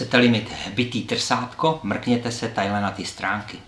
Chcete-li mít bytý trsátko, mrkněte se tajle na ty stránky.